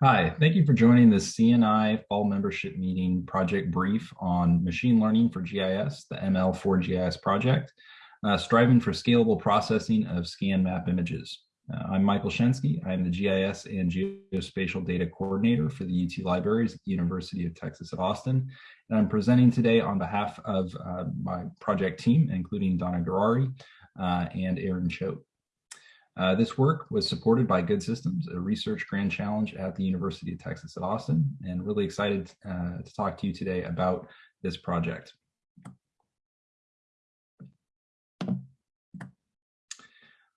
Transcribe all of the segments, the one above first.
Hi, thank you for joining the CNI Fall Membership Meeting project brief on machine learning for GIS, the ML4GIS project, uh, striving for scalable processing of scan map images. Uh, I'm Michael Shensky. I'm the GIS and Geospatial Data Coordinator for the UT Libraries at the University of Texas at Austin. And I'm presenting today on behalf of uh, my project team, including Danna Gurari uh, and Aaron Choate. Uh, this work was supported by Good Systems, a research grand challenge at the University of Texas at Austin, and really excited uh, to talk to you today about this project.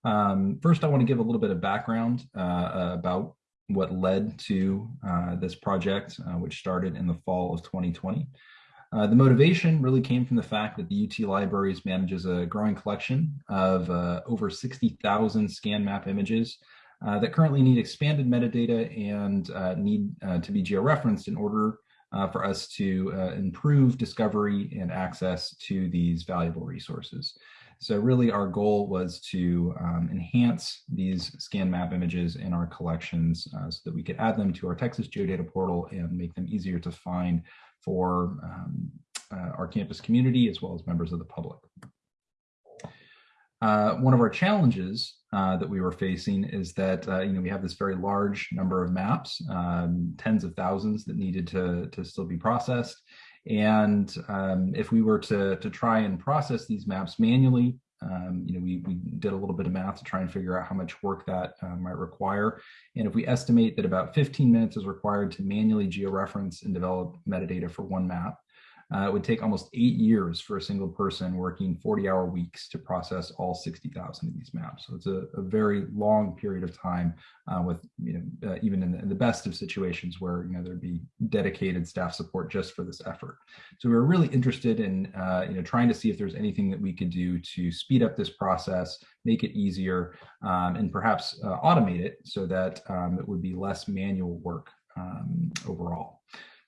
Um, first, I want to give a little bit of background uh, about what led to uh, this project, uh, which started in the fall of 2020. Uh, the motivation really came from the fact that the UT Libraries manages a growing collection of uh, over 60,000 scan map images uh, that currently need expanded metadata and uh, need uh, to be georeferenced in order for us to improve discovery and access to these valuable resources. So really our goal was to um, enhance these scan map images in our collections so that we could add them to our Texas Geodata portal and make them easier to find for um, uh, our campus community as well as members of the public. Uh, one of our challenges uh, that we were facing is that uh, you know we have this very large number of maps, um, tens of thousands that needed to to still be processed, and um, if we were to to try and process these maps manually, um, you know, we, we did a little bit of math to try and figure out how much work that uh, might require. And if we estimate that about 15 minutes is required to manually georeference and develop metadata for one map, uh, it would take almost eight years for a single person working 40 hour weeks to process all 60,000 of these maps. So it's a, a, very long period of time uh, with, you know, uh, even in the, in the, best of situations where, you know, there'd be dedicated staff support just for this effort. So we were really interested in, uh, you know, trying to see if there's anything that we could do to speed up this process, make it easier, um, and perhaps uh, automate it so that um, it would be less manual work um, overall.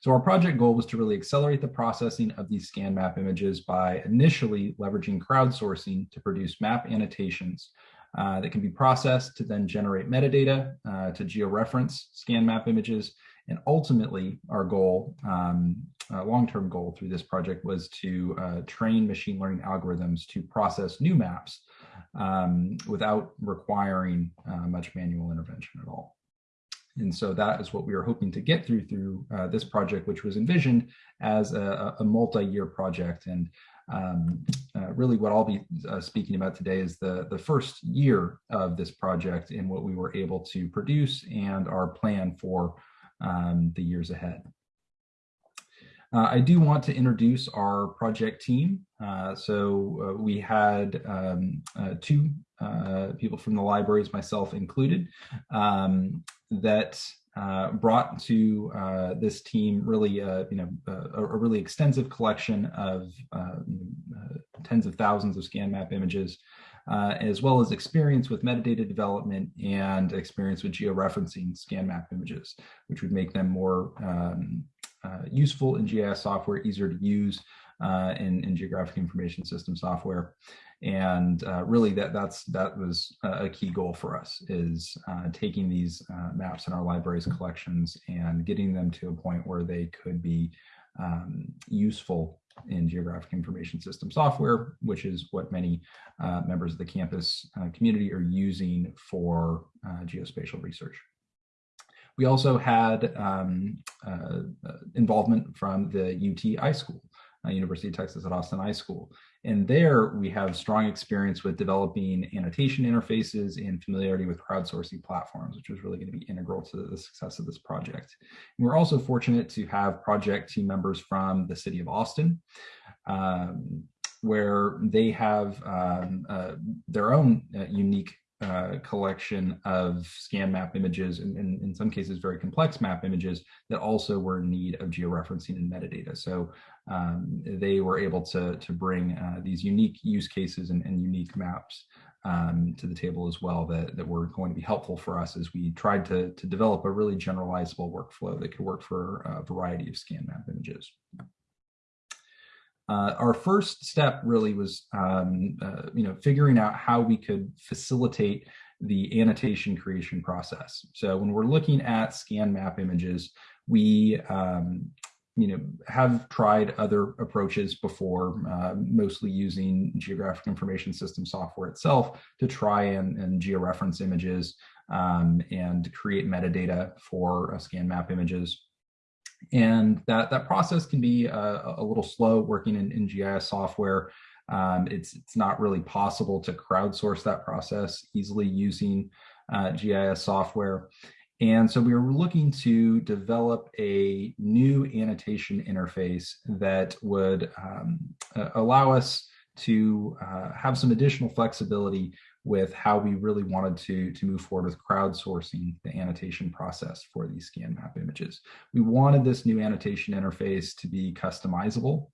So our project goal was to really accelerate the processing of these scan map images by initially leveraging crowdsourcing to produce map annotations uh, that can be processed to then generate metadata uh, to georeference scan map images. And ultimately, our goal, um, uh, long-term goal through this project was to uh, train machine learning algorithms to process new maps um, without requiring uh, much manual intervention at all. And so that is what we are hoping to get through through uh, this project, which was envisioned as a, a multi-year project. And um, uh, really what I'll be uh, speaking about today is the, the first year of this project and what we were able to produce and our plan for um, the years ahead. Uh, I do want to introduce our project team. Uh, so uh, we had um, uh, two people from the libraries, myself included, um, that uh, brought to this team really, you know, a, a, really extensive collection of tens of thousands of scan map images, as well as experience with metadata development and experience with georeferencing scan map images, which would make them more um, uh, useful in GIS software, easier to use uh, in, in geographic information system software. And uh, really that, that's, that was a key goal for us is uh, taking these uh, maps in our libraries collections and getting them to a point where they could be um, useful in geographic information system software, which is what many uh, members of the campus community are using for geospatial research. We also had um, uh, involvement from the UT iSchool, uh, University of Texas at Austin iSchool. And there we have strong experience with developing annotation interfaces and familiarity with crowdsourcing platforms, which was really going to be integral to the success of this project. And we're also fortunate to have project team members from the city of Austin, um, where they have um, uh, their own uh, unique uh, collection of scan map images and, and, in some cases very complex map images that also were in need of georeferencing and metadata. So um, they were able to, to bring uh, these unique use cases and, and unique maps um, to the table as well that, that were going to be helpful for us as we tried to, to develop a really generalizable workflow that could work for a variety of scan map images. Uh, our first step really was, um, uh, you know, figuring out how we could facilitate the annotation creation process. So when we're looking at scan map images, we um, you know, have tried other approaches before, uh, mostly using geographic information system software itself to try and, and georeference images um, and create metadata for uh, scan map images. And that, that process can be a, a little slow working in, in GIS software. Um, it's, it's not really possible to crowdsource that process easily using uh, GIS software. And so we were looking to develop a new annotation interface that would um, uh, allow us to uh, have some additional flexibility with how we really wanted to, to move forward with crowdsourcing the annotation process for these scan map images. We wanted this new annotation interface to be customizable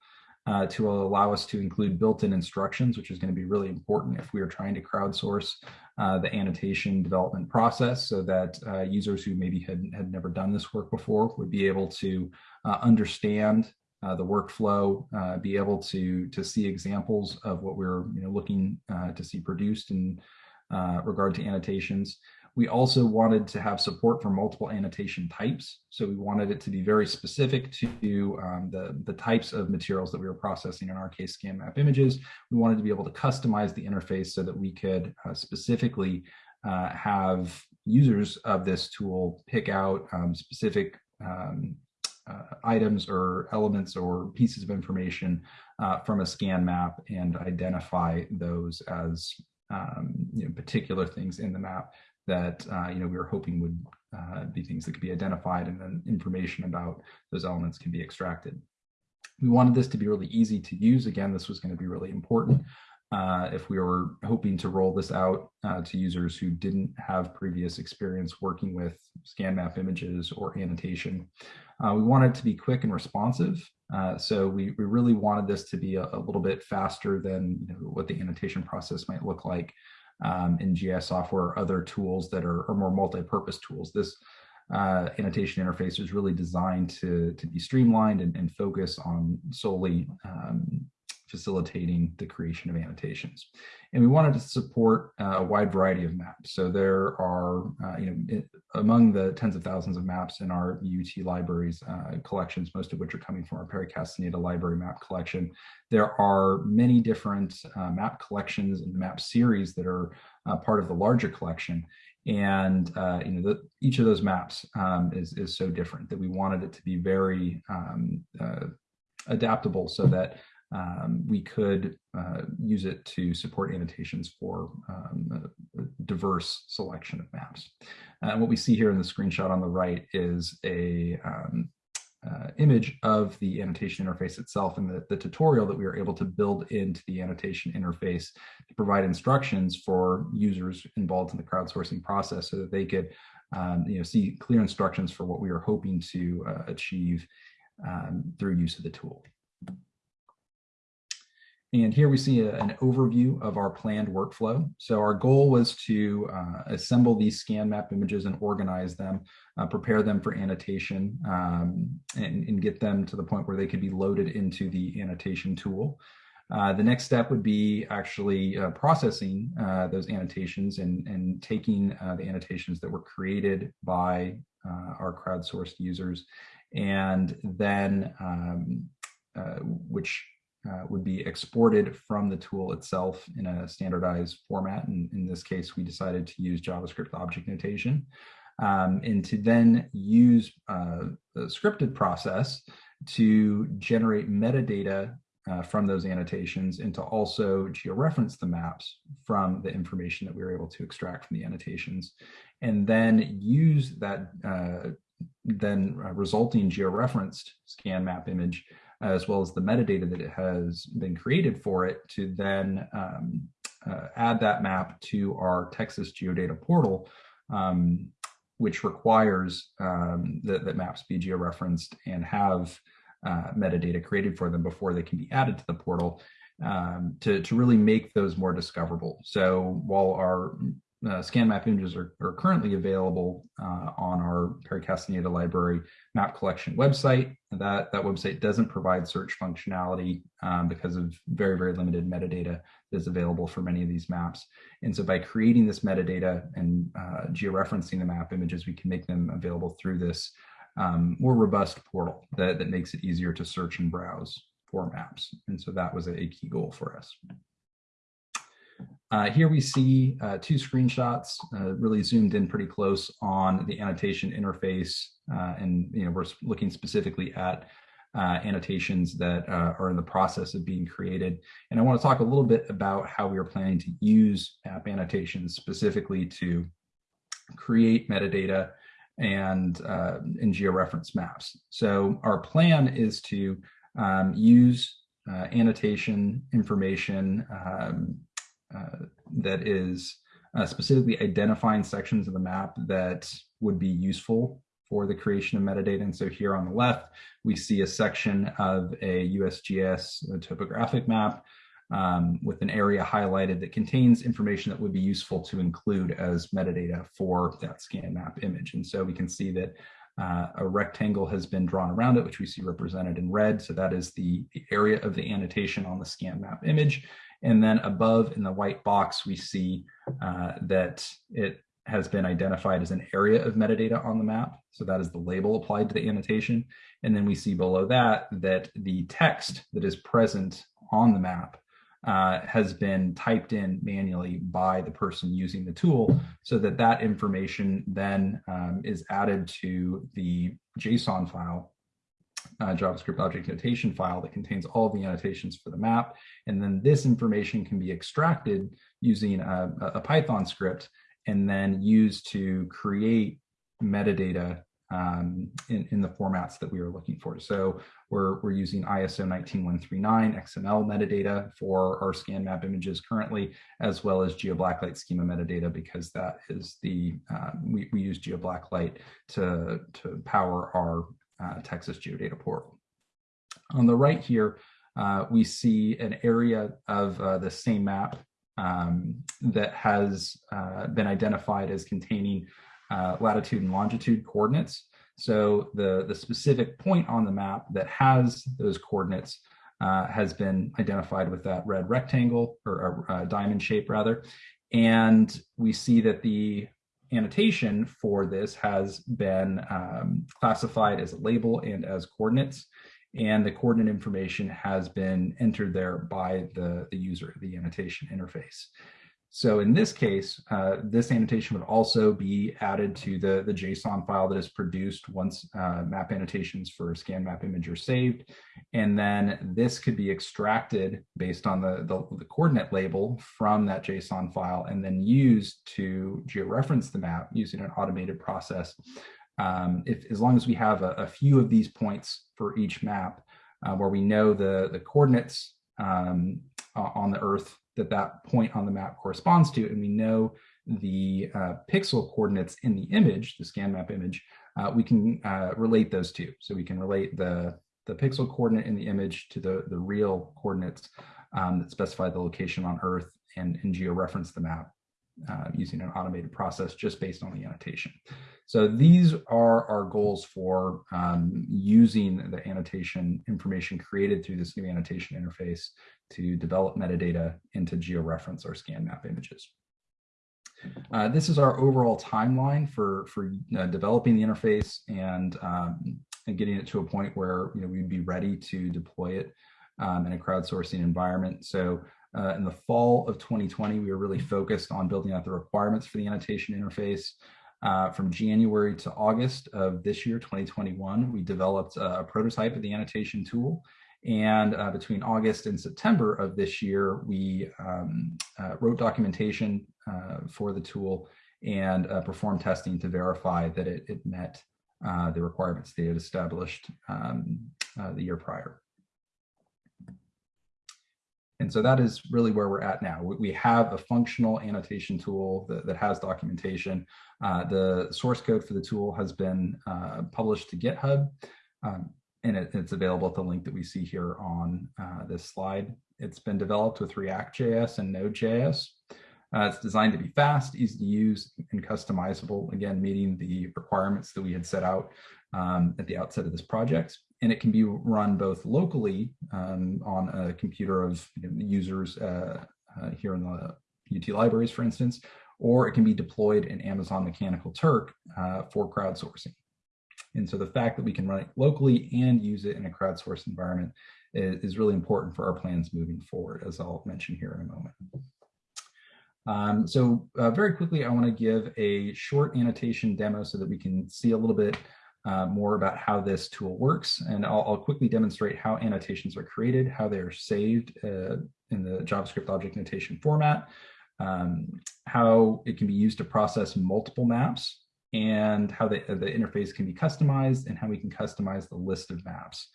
uh, to allow us to include built-in instructions, which is going to be really important if we are trying to crowdsource uh, the annotation development process so that uh, users who maybe had, had never done this work before would be able to uh, understand uh, the workflow, uh, be able to, to see examples of what we're you know, looking to see produced in regard to annotations. We also wanted to have support for multiple annotation types. So we wanted it to be very specific to um, the, the types of materials that we were processing, in our case, scan map images. We wanted to be able to customize the interface so that we could uh, specifically uh, have users of this tool pick out um, specific um, uh, items or elements or pieces of information uh, from a scan map and identify those as um, you know, particular things in the map that uh, you know we were hoping would uh, be things that could be identified and then information about those elements can be extracted. We wanted this to be really easy to use. Again, this was going to be really important uh, if we were hoping to roll this out uh, to users who didn't have previous experience working with scan map images or annotation. Uh, we wanted to be quick and responsive. Uh, so we, we really wanted this to be a, a little bit faster than you know, what the annotation process might look like um, in GIS software or other tools that are, are more multi-purpose tools. This uh, annotation interface is really designed to, to be streamlined and, and focus on solely um, facilitating the creation of annotations. And we wanted to support uh, a wide variety of maps. So there are, uh, you know, it, among the tens of thousands of maps in our UT libraries uh, collections, most of which are coming from our Perry Castaneda library map collection, there are many different uh, map collections and map series that are uh, part of the larger collection. And uh, you know, the, each of those maps um, is is so different that we wanted it to be very um, adaptable so that um, we could uh, use it to support annotations for um, a, diverse selection of maps. And uh, what we see here in the screenshot on the right is a um, uh, image of the annotation interface itself and the, the tutorial that we were able to build into the annotation interface to provide instructions for users involved in the crowdsourcing process so that they could um, you know, see clear instructions for what we are hoping to uh, achieve um, through use of the tool. And here we see a, an overview of our planned workflow. So our goal was to uh, assemble these scan map images and organize them, uh, prepare them for annotation, um, and, and, get them to the point where they could be loaded into the annotation tool. Uh, the next step would be actually uh, processing uh, those annotations and, and taking uh, the annotations that were created by our crowdsourced users and then um, which uh, would be exported from the tool itself in a standardized format. And in this case, we decided to use JavaScript object notation. Um, and to then use uh, the scripted process to generate metadata uh, from those annotations and to also georeference the maps from the information that we were able to extract from the annotations and then use that uh, then uh, resulting georeferenced scan map image as well as the metadata that it has been created for it to then um, uh, add that map to our Texas Geodata portal, um, which requires um, that, that maps be georeferenced and have uh, metadata created for them before they can be added to the portal um, to, to really make those more discoverable. So while our uh, scan map images are, are currently available uh, on our Perry Castaneda Library map collection website. That, that website doesn't provide search functionality um, because of very, very limited metadata that is available for many of these maps. And so by creating this metadata and uh, georeferencing the map images, we can make them available through this um, more robust portal that, that makes it easier to search and browse for maps. And so that was a key goal for us. Uh, here we see uh, two screenshots, uh, really zoomed in pretty close on the annotation interface. Uh, and you know, we're looking specifically at uh, annotations that uh, are in the process of being created. And I want to talk a little bit about how we are planning to use app annotations specifically to create metadata and, and georeference maps. So our plan is to um, use annotation information um, uh, that is uh, specifically identifying sections of the map that would be useful for the creation of metadata. And so here on the left, we see a section of a USGS topographic map um, with an area highlighted that contains information that would be useful to include as metadata for that scan map image. And so we can see that uh, a rectangle has been drawn around it, which we see represented in red. So that is the, the area of the annotation on the scan map image. And then above in the white box, we see uh, that it has been identified as an area of metadata on the map. So that is the label applied to the annotation. And then we see below that, that the text that is present on the map uh, has been typed in manually by the person using the tool so that that information then um, is added to the JSON file uh, JavaScript object notation file that contains all the annotations for the map. And then this information can be extracted using a, a Python script and then used to create metadata um, in, in, the formats that we are looking for. So we're, we're using ISO 19139 XML metadata for our scan map images currently, as well as GeoBlacklight schema metadata, because that is the, uh, we, we use GeoBlacklight to, to power our Texas Geodata portal. On the right here, uh, we see an area of uh, the same map um, that has uh, been identified as containing uh, latitude and longitude coordinates. So the, the specific point on the map that has those coordinates uh, has been identified with that red rectangle or a, diamond shape rather. And we see that the annotation for this has been um, classified as a label and as coordinates. And the coordinate information has been entered there by the, the user, the annotation interface. So in this case, uh, this annotation would also be added to the, the JSON file that is produced once uh, map annotations for scan map image are saved. And then this could be extracted based on the, the, the coordinate label from that JSON file and then used to georeference the map using an automated process. Um, if, as long as we have a, a, few of these points for each map uh, where we know the, the coordinates um, on the Earth that that point on the map corresponds to, and we know the uh, pixel coordinates in the image, the scan map image, uh, we can uh, relate those two. So we can relate the, the pixel coordinate in the image to the, the real coordinates um, that specify the location on Earth and, and georeference the map uh, using an automated process just based on the annotation. So these are our goals for um, using the annotation information created through this new annotation interface to develop metadata into georeference or scan map images. Uh, this is our overall timeline for, for uh, developing the interface and, um, and getting it to a point where you know, we'd be ready to deploy it um, in a crowdsourcing environment. So uh, in the fall of 2020, we were really focused on building out the requirements for the annotation interface. Uh, from January to August of this year, 2021, we developed a, prototype of the annotation tool. And uh, between August and September of this year, we um, uh, wrote documentation uh, for the tool and uh, performed testing to verify that it, it met the requirements they had established um, the year prior. And so that is really where we're at now. We have a functional annotation tool that, that has documentation. Uh, the source code for the tool has been uh, published to GitHub, um, and it, it's available at the link that we see here on uh, this slide. It's been developed with React.js and Node.js. Uh, it's designed to be fast, easy to use, and customizable, again, meeting the requirements that we had set out um, at the outset of this project. And it can be run both locally um, on a computer of you know, users uh, uh, here in the UT libraries, for instance, or it can be deployed in Amazon Mechanical Turk uh, for crowdsourcing. And so the fact that we can run it locally and use it in a crowdsourced environment is, is really important for our plans moving forward, as I'll mention here in a moment. Um, so uh, very quickly, I want to give a short annotation demo so that we can see a little bit uh, more about how this tool works. And I'll, I'll, quickly demonstrate how annotations are created, how they're saved uh, in the JavaScript object notation format, um, how it can be used to process multiple maps, and how the, the interface can be customized, and how we can customize the list of maps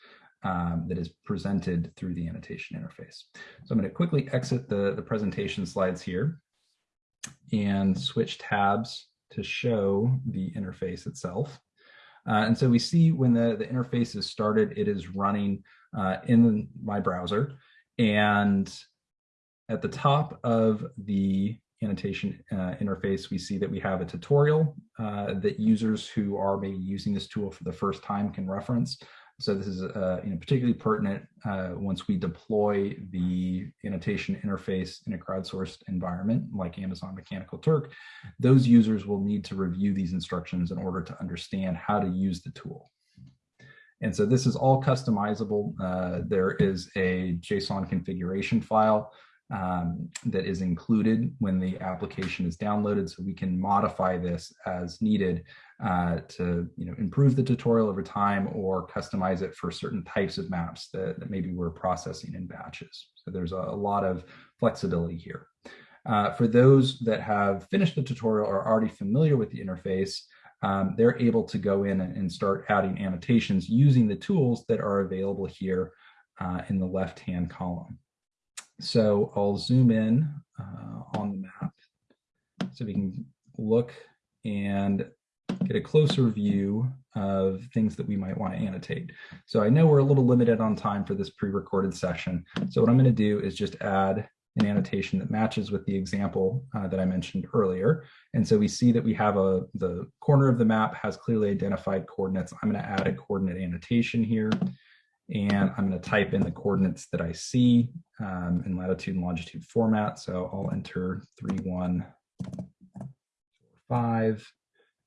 um, that is presented through the annotation interface. So I'm going to quickly exit the, the presentation slides here and switch tabs to show the interface itself. Uh, and so we see when the, the interface is started, it is running uh, in my browser. And at the top of the annotation uh, interface, we see that we have a tutorial uh, that users who are maybe using this tool for the first time can reference. So this is uh, you know, particularly pertinent uh, once we deploy the annotation interface in a crowdsourced environment like Amazon Mechanical Turk. Those users will need to review these instructions in order to understand how to use the tool. And so this is all customizable. Uh, there is a JSON configuration file um, that is included when the application is downloaded. So we can modify this as needed uh, to you know, improve the tutorial over time or customize it for certain types of maps that, that maybe we're processing in batches. So there's a, a lot of flexibility here. Uh, for those that have finished the tutorial or are already familiar with the interface, um, they're able to go in and start adding annotations using the tools that are available here uh, in the left-hand column. So I'll zoom in uh, on the map so we can look and get a closer view of things that we might want to annotate. So I know we're a little limited on time for this pre-recorded session. So what I'm going to do is just add an annotation that matches with the example uh, that I mentioned earlier. And so we see that we have a the corner of the map has clearly identified coordinates. I'm going to add a coordinate annotation here and I'm going to type in the coordinates that I see um, in latitude and longitude format. So I'll enter 3145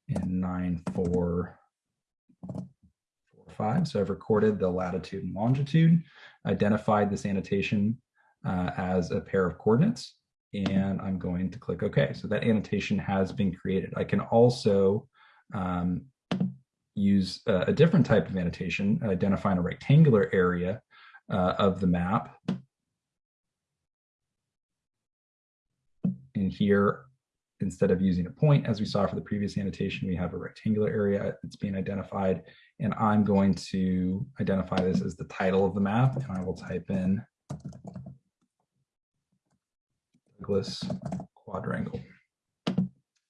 and 9445. So I've recorded the latitude and longitude, identified this annotation uh, as a pair of coordinates, and I'm going to click OK. So that annotation has been created. I can also um, use uh, a different type of annotation, identifying a rectangular area uh, of the map. And here, instead of using a point, as we saw for the previous annotation, we have a rectangular area that's being identified. And I'm going to identify this as the title of the map, and I will type in Douglas quadrangle.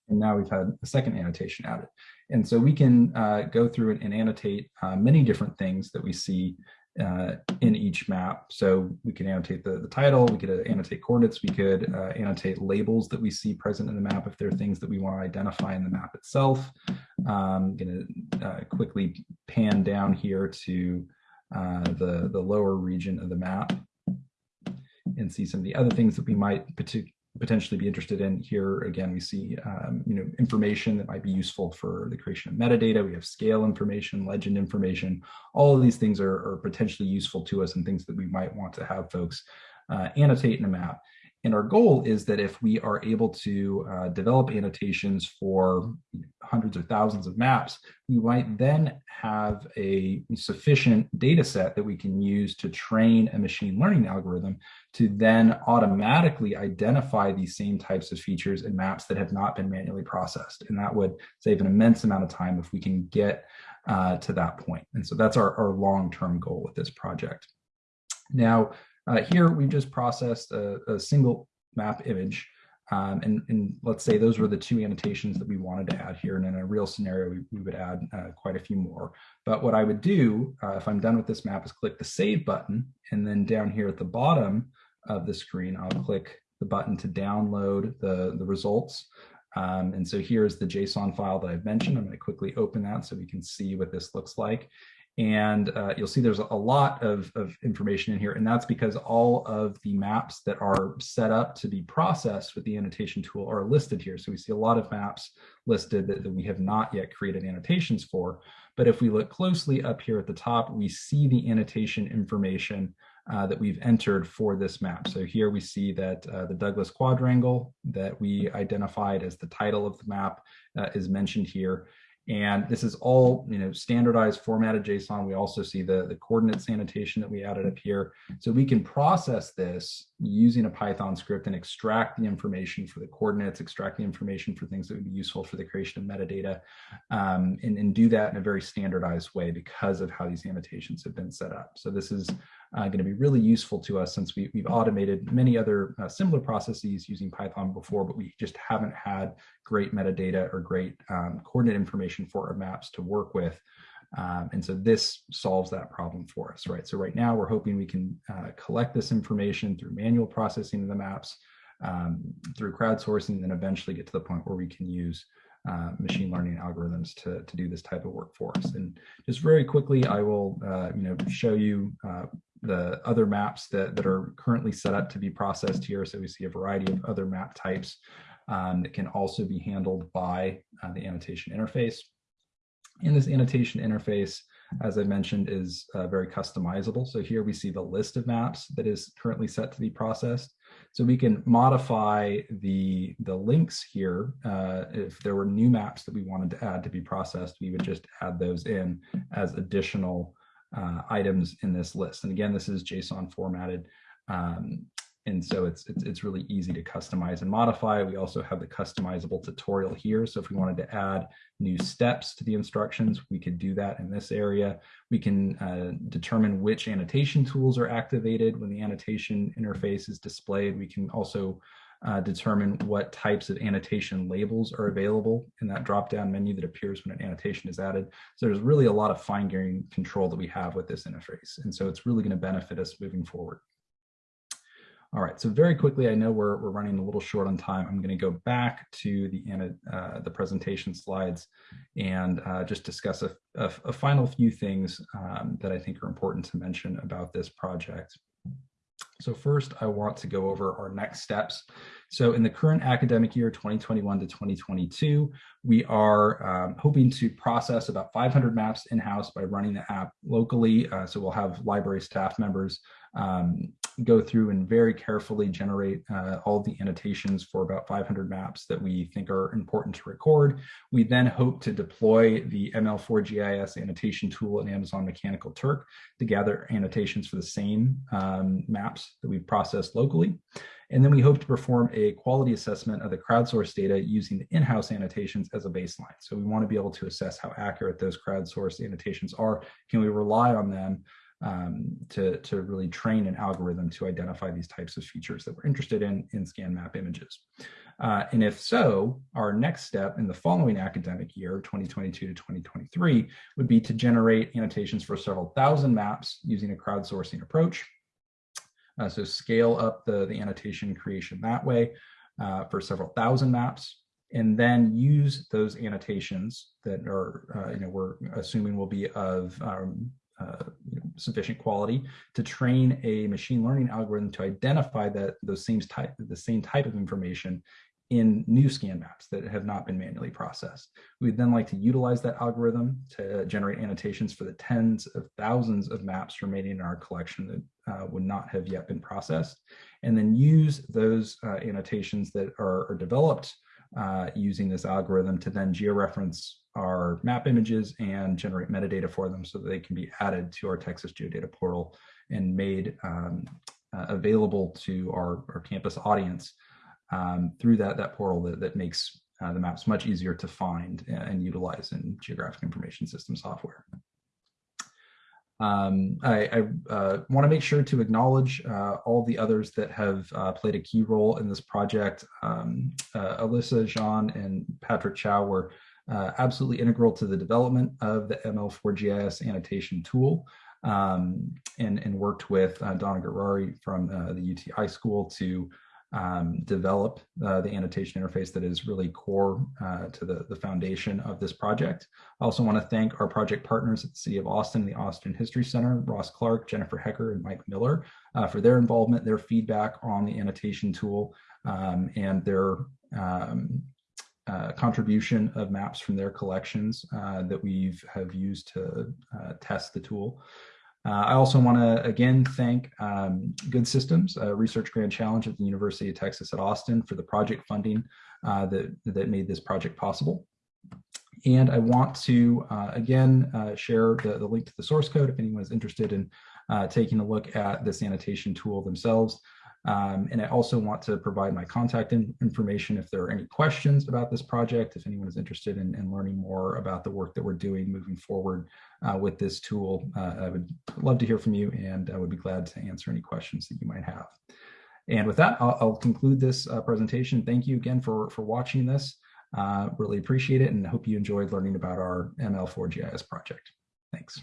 And now we've had a second annotation added. And so we can uh, go through and, and annotate uh, many different things that we see uh, in each map. So we can annotate the, the title, we could uh, annotate coordinates, we could uh, annotate labels that we see present in the map if there are things that we want to identify in the map itself. I'm um, going to uh, quickly pan down here to the, the lower region of the map and see some of the other things that we might potentially be interested in. Here again, we see um, you know information that might be useful for the creation of metadata. We have scale information, legend information. All of these things are, are potentially useful to us and things that we might want to have folks uh, annotate in a map. And our goal is that if we are able to uh, develop annotations for hundreds or thousands of maps, we might then have a sufficient data set that we can use to train a machine learning algorithm to then automatically identify these same types of features in maps that have not been manually processed. And that would save an immense amount of time if we can get uh, to that point. And so that's our, our long-term goal with this project. Now, uh, here we've just processed a, a single map image. Um, and, and, let's say those were the two annotations that we wanted to add here. And in a real scenario, we, we would add uh, quite a few more. But what I would do uh, if I'm done with this map is click the save button. And then down here at the bottom of the screen, I'll click the button to download the, the results. Um, and so here's the JSON file that I've mentioned. I'm going to quickly open that so we can see what this looks like. And uh, you'll see there's a lot of, of information in here, and that's because all of the maps that are set up to be processed with the annotation tool are listed here. So we see a lot of maps listed that, that we have not yet created annotations for. But if we look closely up here at the top, we see the annotation information uh, that we've entered for this map. So here we see that uh, the Douglas quadrangle that we identified as the title of the map uh, is mentioned here. And this is all, you know, standardized formatted JSON. We also see the, the coordinate annotation that we added up here. So we can process this using a Python script and extract the information for the coordinates, extract the information for things that would be useful for the creation of metadata, um, and, and do that in a very standardized way because of how these annotations have been set up. So this is uh, going to be really useful to us since we, have automated many other uh, similar processes using Python before, but we just haven't had great metadata or great um, coordinate information for our maps to work with. Um, and so this solves that problem for us, right? So right now we're hoping we can uh, collect this information through manual processing of the maps, um, through crowdsourcing, and then eventually get to the point where we can use uh, machine learning algorithms to, to do this type of work for us. And just very quickly, I will uh, you know show you uh, the other maps that, that are currently set up to be processed here. So we see a variety of other map types um, that can also be handled by uh, the annotation interface. And this annotation interface, as I mentioned, is uh, very customizable. So here we see the list of maps that is currently set to be processed. So we can modify the, the links here. Uh, if there were new maps that we wanted to add to be processed, we would just add those in as additional uh, items in this list. And again, this is JSON formatted. Um, and so it's, it's, it's really easy to customize and modify. We also have the customizable tutorial here. So if we wanted to add new steps to the instructions, we could do that in this area. We can uh, determine which annotation tools are activated when the annotation interface is displayed. We can also uh, determine what types of annotation labels are available in that drop-down menu that appears when an annotation is added. So there's really a lot of fine-grained control that we have with this interface. And so it's really going to benefit us moving forward. All right, so very quickly, I know we're, we're running a little short on time. I'm going to go back to the, uh, the presentation slides and uh, just discuss a, a, a, final few things um, that I think are important to mention about this project. So first, I want to go over our next steps. So in the current academic year, 2021 to 2022, we are um, hoping to process about 500 maps in-house by running the app locally. Uh, so we'll have library staff members um, go through and very carefully generate uh, all the annotations for about 500 maps that we think are important to record. We then hope to deploy the ML4GIS annotation tool in Amazon Mechanical Turk to gather annotations for the same um, maps that we've processed locally. And then we hope to perform a quality assessment of the crowdsourced data using the in-house annotations as a baseline. So we want to be able to assess how accurate those crowdsourced annotations are. Can we rely on them um, to, to really train an algorithm to identify these types of features that we're interested in in scan map images. Uh, and if so, our next step in the following academic year, 2022 to 2023, would be to generate annotations for several thousand maps using a crowdsourcing approach. Uh, so scale up the, the annotation creation that way uh, for several thousand maps and then use those annotations that are, uh, you know, we're assuming will be of um, uh, you know, sufficient quality to train a machine learning algorithm to identify that those same type the same type of information in new scan maps that have not been manually processed. We'd then like to utilize that algorithm to generate annotations for the tens of thousands of maps remaining in our collection that uh, would not have yet been processed, and then use those uh, annotations that are, are developed uh, using this algorithm to then georeference our map images and generate metadata for them so that they can be added to our Texas Geodata portal and made um, uh, available to our, our campus audience um, through that, that portal that, that makes uh, the maps much easier to find and utilize in geographic information system software. Um, I, I uh, want to make sure to acknowledge uh, all the others that have uh, played a key role in this project. Um, uh, Alyssa, Jean, and Patrick Chow were uh, absolutely integral to the development of the ML4GIS annotation tool um, and, and worked with uh, Danna Gurari from the UT School to um, develop uh, the annotation interface that is really core uh, to the, the foundation of this project. I also want to thank our project partners at the City of Austin, the Austin History Center, Ross Clark, Jennifer Hecker, and Mike Miller uh, for their involvement, their feedback on the annotation tool, um, and their um, uh, contribution of maps from their collections uh, that we've have used to uh, test the tool. Uh, I also want to again thank um, Good Systems, research grant challenge at the University of Texas at Austin for the project funding uh, that, that made this project possible. And I want to, again, share the, the link to the source code if anyone is interested in taking a look at this annotation tool themselves. Um, and I also want to provide my contact in information if there are any questions about this project, if anyone is interested in, in learning more about the work that we're doing moving forward uh, with this tool. Uh, I would love to hear from you and I would be glad to answer any questions that you might have. And with that, I'll, I'll conclude this uh, presentation. Thank you again for, for watching this. Uh, really appreciate it and hope you enjoyed learning about our ML4GIS project. Thanks.